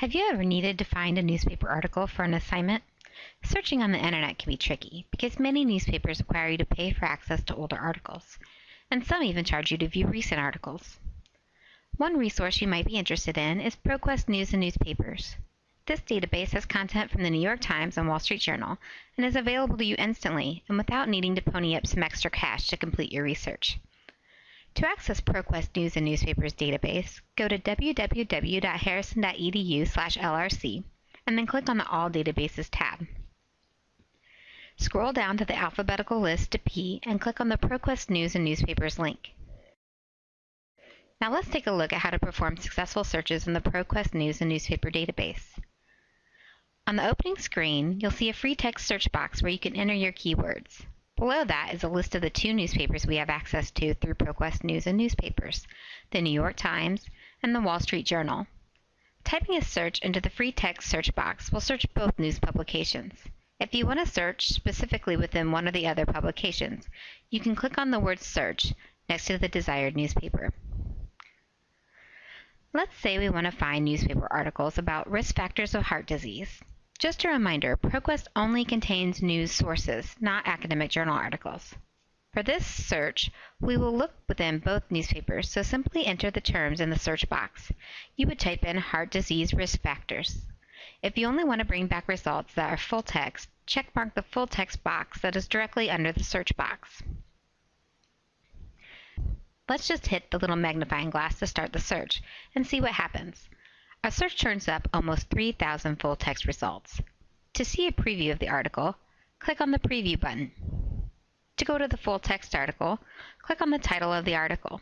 Have you ever needed to find a newspaper article for an assignment? Searching on the internet can be tricky because many newspapers require you to pay for access to older articles, and some even charge you to view recent articles. One resource you might be interested in is ProQuest News and Newspapers. This database has content from the New York Times and Wall Street Journal and is available to you instantly and without needing to pony up some extra cash to complete your research. To access ProQuest News and Newspapers database, go to www.harrison.edu/lrc and then click on the All Databases tab. Scroll down to the alphabetical list to P and click on the ProQuest News and Newspapers link. Now let's take a look at how to perform successful searches in the ProQuest News and Newspaper database. On the opening screen, you'll see a free text search box where you can enter your keywords. Below that is a list of the two newspapers we have access to through ProQuest News and Newspapers, the New York Times and the Wall Street Journal. Typing a search into the free text search box will search both news publications. If you want to search specifically within one or the other publications, you can click on the word search next to the desired newspaper. Let's say we want to find newspaper articles about risk factors of heart disease. Just a reminder, ProQuest only contains news sources, not academic journal articles. For this search, we will look within both newspapers, so simply enter the terms in the search box. You would type in heart disease risk factors. If you only want to bring back results that are full text, checkmark the full text box that is directly under the search box. Let's just hit the little magnifying glass to start the search and see what happens. Our search turns up almost 3,000 full text results. To see a preview of the article, click on the Preview button. To go to the full text article, click on the title of the article.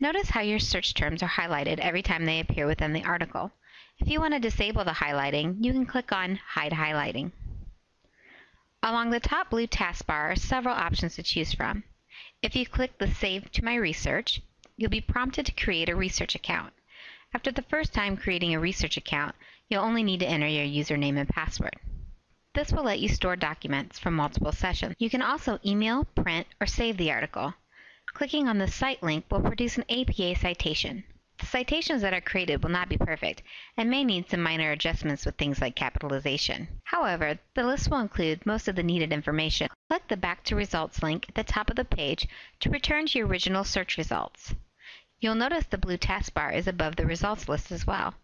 Notice how your search terms are highlighted every time they appear within the article. If you want to disable the highlighting, you can click on Hide Highlighting. Along the top blue taskbar are several options to choose from. If you click the Save to My Research, you'll be prompted to create a research account. After the first time creating a research account, you'll only need to enter your username and password. This will let you store documents from multiple sessions. You can also email, print, or save the article. Clicking on the cite link will produce an APA citation. The citations that are created will not be perfect and may need some minor adjustments with things like capitalization. However, the list will include most of the needed information. Click the Back to Results link at the top of the page to return to your original search results. You'll notice the blue taskbar is above the results list as well.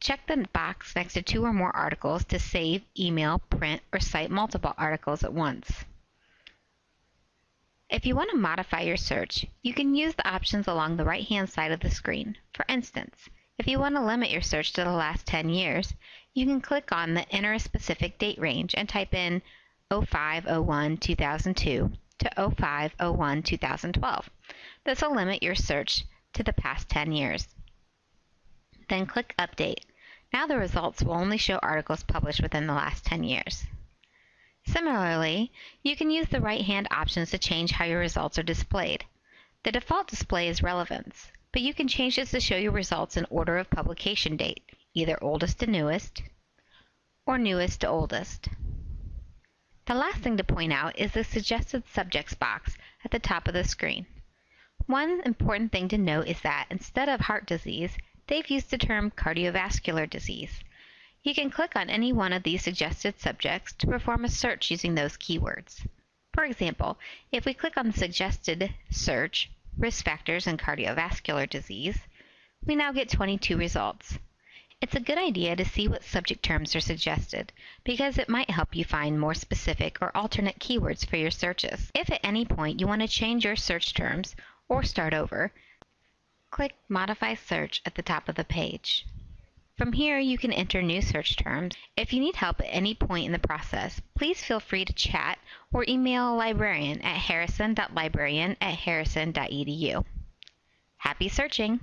Check the box next to two or more articles to save, email, print, or cite multiple articles at once. If you want to modify your search, you can use the options along the right-hand side of the screen. For instance, if you want to limit your search to the last 10 years, you can click on the Enter a specific date range and type in 0501-2002 to 0501-2012. This will limit your search to the past 10 years. Then click Update. Now the results will only show articles published within the last 10 years. Similarly, you can use the right-hand options to change how your results are displayed. The default display is relevance, but you can change this to show your results in order of publication date, either oldest to newest or newest to oldest. The last thing to point out is the suggested subjects box at the top of the screen. One important thing to note is that instead of heart disease, they've used the term cardiovascular disease. You can click on any one of these suggested subjects to perform a search using those keywords. For example, if we click on the suggested search, risk factors and cardiovascular disease, we now get 22 results. It's a good idea to see what subject terms are suggested because it might help you find more specific or alternate keywords for your searches. If at any point you want to change your search terms or start over, click Modify Search at the top of the page. From here, you can enter new search terms. If you need help at any point in the process, please feel free to chat or email a librarian at harrison.librarian at harrison.edu. Happy searching!